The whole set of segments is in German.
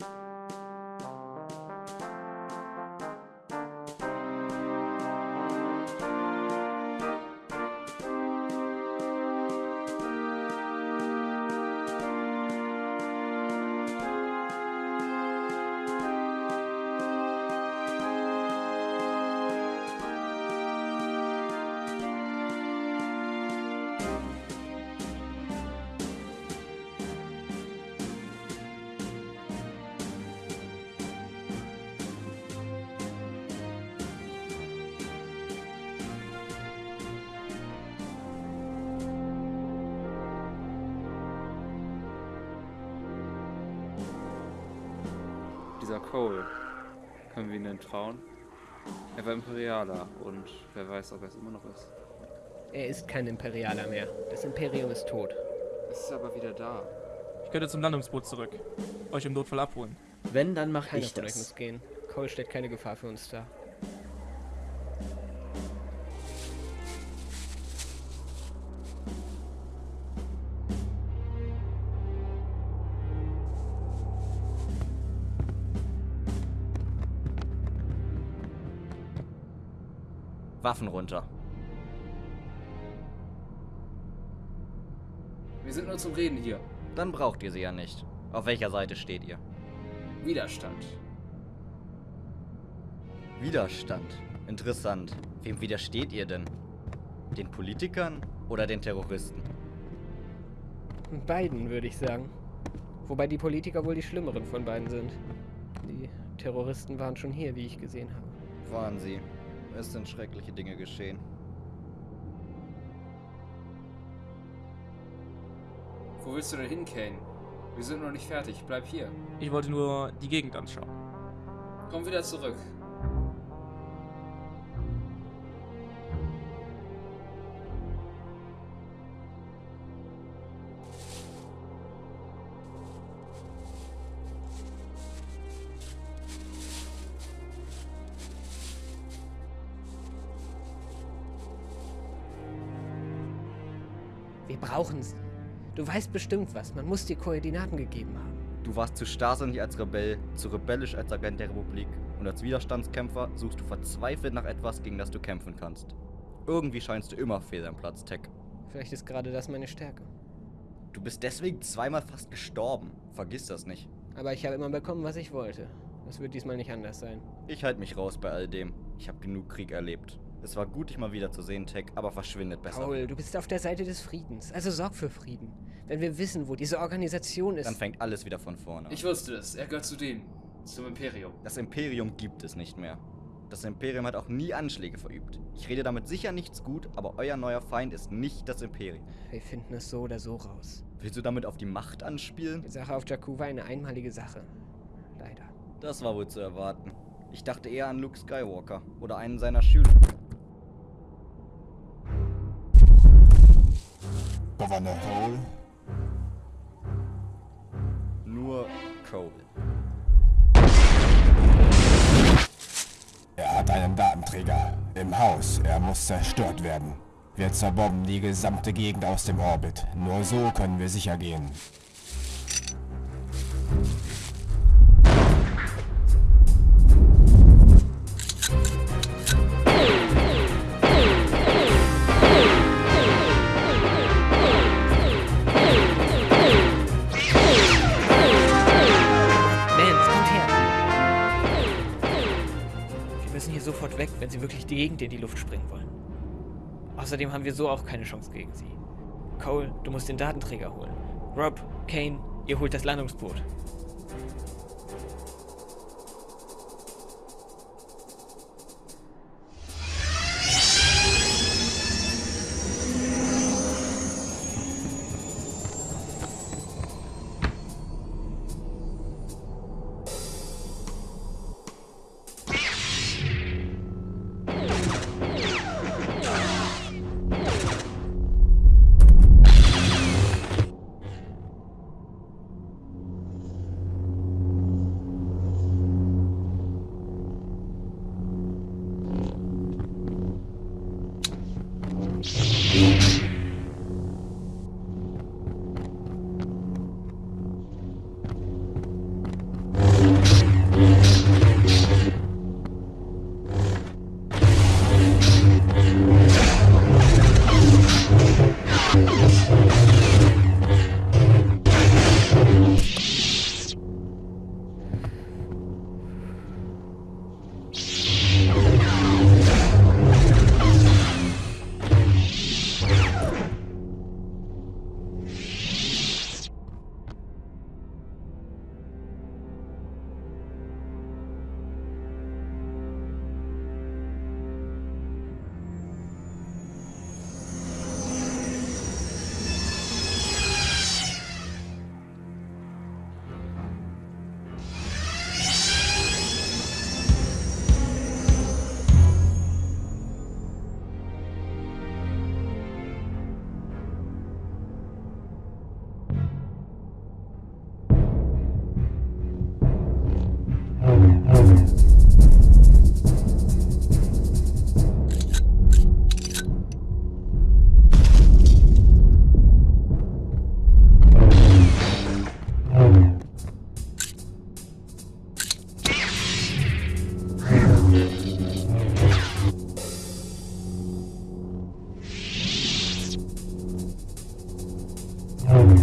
you Dieser Cole. Können wir ihn denn trauen? Er war Imperialer und wer weiß, ob er es immer noch ist. Er ist kein Imperialer mehr. Das Imperium ist tot. Es ist aber wieder da. Ich könnte zum Landungsboot zurück. Euch im Notfall abholen. Wenn, dann mach Keiner ich von euch das. muss gehen. Cole stellt keine Gefahr für uns dar. Waffen runter. Wir sind nur zum Reden hier. Dann braucht ihr sie ja nicht. Auf welcher Seite steht ihr? Widerstand. Widerstand. Interessant. Wem widersteht ihr denn? Den Politikern oder den Terroristen? Beiden, würde ich sagen. Wobei die Politiker wohl die schlimmeren von beiden sind. Die Terroristen waren schon hier, wie ich gesehen habe. Waren sie. Es sind schreckliche Dinge geschehen. Wo willst du denn hin, Kane? Wir sind noch nicht fertig. Bleib hier. Ich wollte nur die Gegend anschauen. Komm wieder zurück. Wir brauchen sie. Du weißt bestimmt was. Man muss dir Koordinaten gegeben haben. Du warst zu starrsinnig als Rebell, zu rebellisch als Agent der Republik und als Widerstandskämpfer suchst du verzweifelt nach etwas, gegen das du kämpfen kannst. Irgendwie scheinst du immer fehl am Platz, Tech. Vielleicht ist gerade das meine Stärke. Du bist deswegen zweimal fast gestorben. Vergiss das nicht. Aber ich habe immer bekommen, was ich wollte. Das wird diesmal nicht anders sein. Ich halte mich raus bei all dem. Ich habe genug Krieg erlebt. Es war gut, dich mal wieder zu sehen, Tech, aber verschwindet besser. Paul, du bist auf der Seite des Friedens. Also sorg für Frieden. Wenn wir wissen, wo diese Organisation ist. Dann fängt alles wieder von vorne an. Ich wusste es. Er gehört zu denen. Zum Imperium. Das Imperium gibt es nicht mehr. Das Imperium hat auch nie Anschläge verübt. Ich rede damit sicher nichts gut, aber euer neuer Feind ist nicht das Imperium. wir finden es so oder so raus. Willst du damit auf die Macht anspielen? Die Sache auf Jakku war eine einmalige Sache. Leider. Das war wohl zu erwarten. Ich dachte eher an Luke Skywalker oder einen seiner Schüler. Gouverneur Cole, Nur Cole. er hat einen Datenträger im Haus. Er muss zerstört werden. Wir zerbomben die gesamte Gegend aus dem Orbit. Nur so können wir sicher gehen. Wirklich die Gegend in die Luft springen wollen. Außerdem haben wir so auch keine Chance gegen sie. Cole, du musst den Datenträger holen. Rob, Kane, ihr holt das Landungsboot.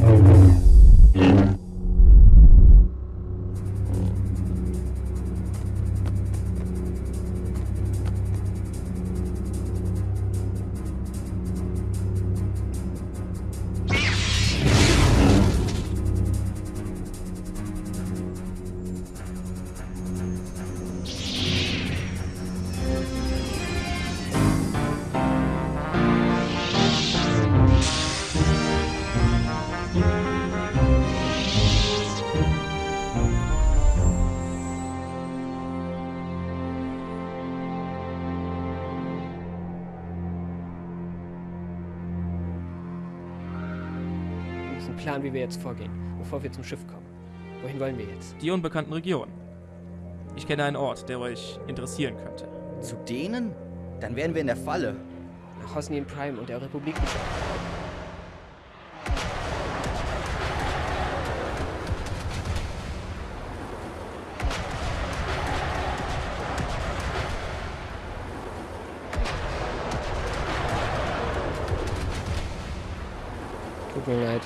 Mm-hmm. Plan, wie wir jetzt vorgehen, bevor wir zum Schiff kommen. Wohin wollen wir jetzt? Die unbekannten Regionen. Ich kenne einen Ort, der euch interessieren könnte. Zu denen? Dann wären wir in der Falle. Nach Hosnian Prime und der Republik. Tut mir leid.